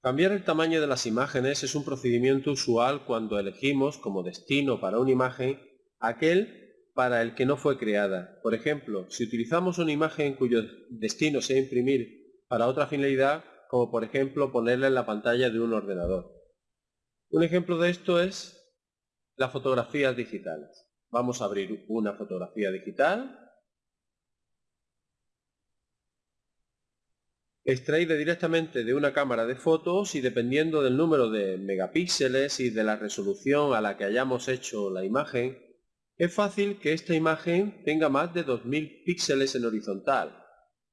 Cambiar el tamaño de las imágenes es un procedimiento usual cuando elegimos como destino para una imagen aquel para el que no fue creada. Por ejemplo, si utilizamos una imagen cuyo destino sea imprimir para otra finalidad, como por ejemplo ponerla en la pantalla de un ordenador. Un ejemplo de esto es las fotografías digitales. Vamos a abrir una fotografía digital extraída directamente de una cámara de fotos y dependiendo del número de megapíxeles y de la resolución a la que hayamos hecho la imagen, es fácil que esta imagen tenga más de 2000 píxeles en horizontal.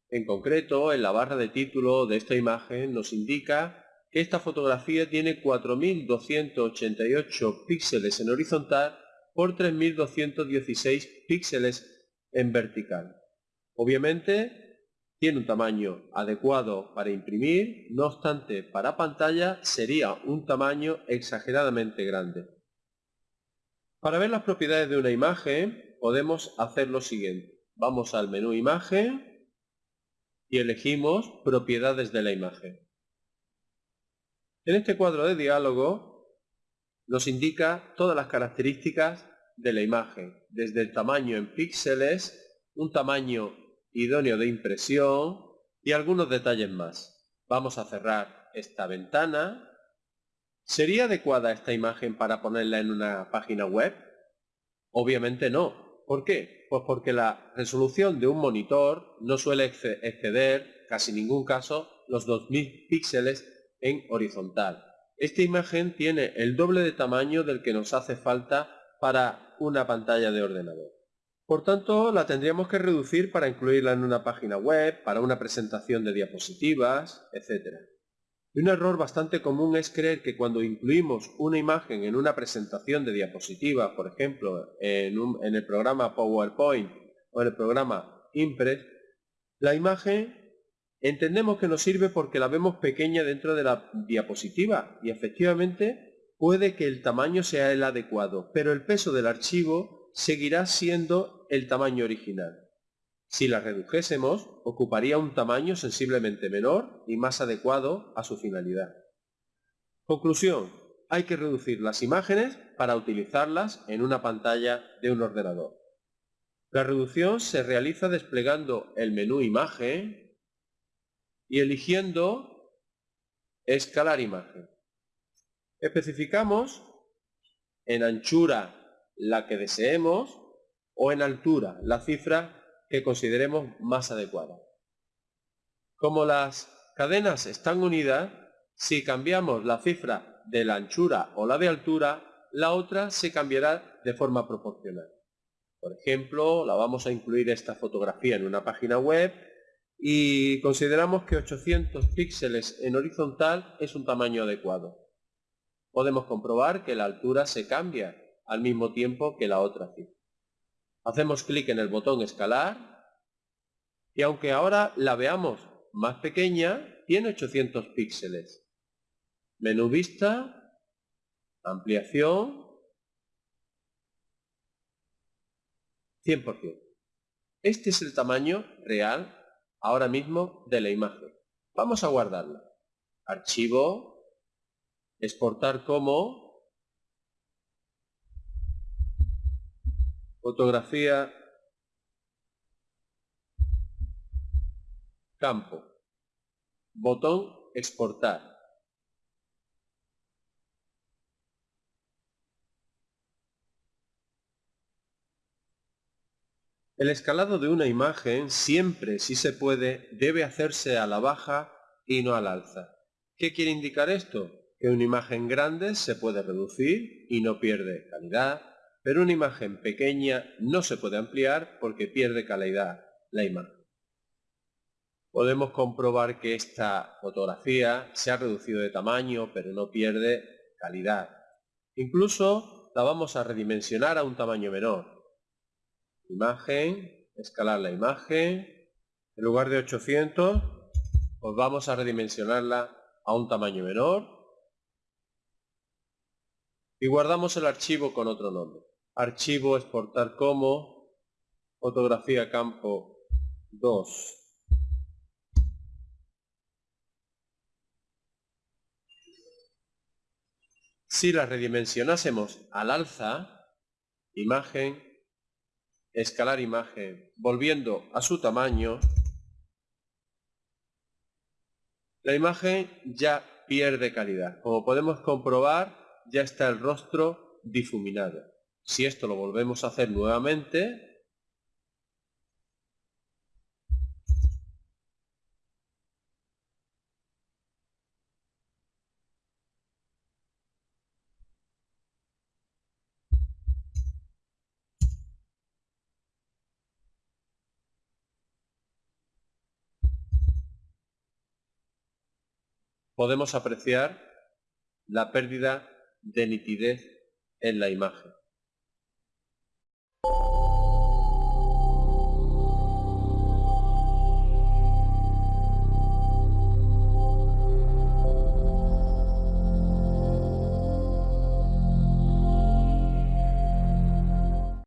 En concreto, en la barra de título de esta imagen nos indica que esta fotografía tiene 4288 píxeles en horizontal por 3216 píxeles en vertical. Obviamente, tiene un tamaño adecuado para imprimir, no obstante para pantalla sería un tamaño exageradamente grande. Para ver las propiedades de una imagen podemos hacer lo siguiente. Vamos al menú imagen y elegimos propiedades de la imagen. En este cuadro de diálogo nos indica todas las características de la imagen, desde el tamaño en píxeles, un tamaño idóneo de impresión y algunos detalles más. Vamos a cerrar esta ventana. ¿Sería adecuada esta imagen para ponerla en una página web? Obviamente no. ¿Por qué? Pues porque la resolución de un monitor no suele exceder, casi ningún caso, los 2000 píxeles en horizontal. Esta imagen tiene el doble de tamaño del que nos hace falta para una pantalla de ordenador. Por tanto, la tendríamos que reducir para incluirla en una página web, para una presentación de diapositivas, etc. Y un error bastante común es creer que cuando incluimos una imagen en una presentación de diapositivas, por ejemplo, en, en el programa PowerPoint o en el programa Impress, la imagen entendemos que nos sirve porque la vemos pequeña dentro de la diapositiva y efectivamente puede que el tamaño sea el adecuado, pero el peso del archivo seguirá siendo el tamaño original. Si la redujésemos, ocuparía un tamaño sensiblemente menor y más adecuado a su finalidad. Conclusión. Hay que reducir las imágenes para utilizarlas en una pantalla de un ordenador. La reducción se realiza desplegando el menú Imagen y eligiendo Escalar imagen. Especificamos en anchura la que deseemos o en altura, la cifra que consideremos más adecuada. Como las cadenas están unidas, si cambiamos la cifra de la anchura o la de altura, la otra se cambiará de forma proporcional. Por ejemplo, la vamos a incluir esta fotografía en una página web y consideramos que 800 píxeles en horizontal es un tamaño adecuado. Podemos comprobar que la altura se cambia al mismo tiempo que la otra cifra. Hacemos clic en el botón escalar y aunque ahora la veamos más pequeña, tiene 800 píxeles. Menú vista, ampliación, 100%. Este es el tamaño real ahora mismo de la imagen. Vamos a guardarla. Archivo, exportar como, Fotografía. Campo. Botón exportar. El escalado de una imagen siempre, si se puede, debe hacerse a la baja y no al alza. ¿Qué quiere indicar esto? Que una imagen grande se puede reducir y no pierde calidad, pero una imagen pequeña no se puede ampliar porque pierde calidad la imagen. Podemos comprobar que esta fotografía se ha reducido de tamaño, pero no pierde calidad. Incluso la vamos a redimensionar a un tamaño menor. Imagen, escalar la imagen. En lugar de 800, pues vamos a redimensionarla a un tamaño menor. Y guardamos el archivo con otro nombre archivo exportar como fotografía campo 2 Si la redimensionásemos al alza, imagen, escalar imagen, volviendo a su tamaño, la imagen ya pierde calidad. Como podemos comprobar, ya está el rostro difuminado. Si esto lo volvemos a hacer nuevamente, podemos apreciar la pérdida de nitidez en la imagen.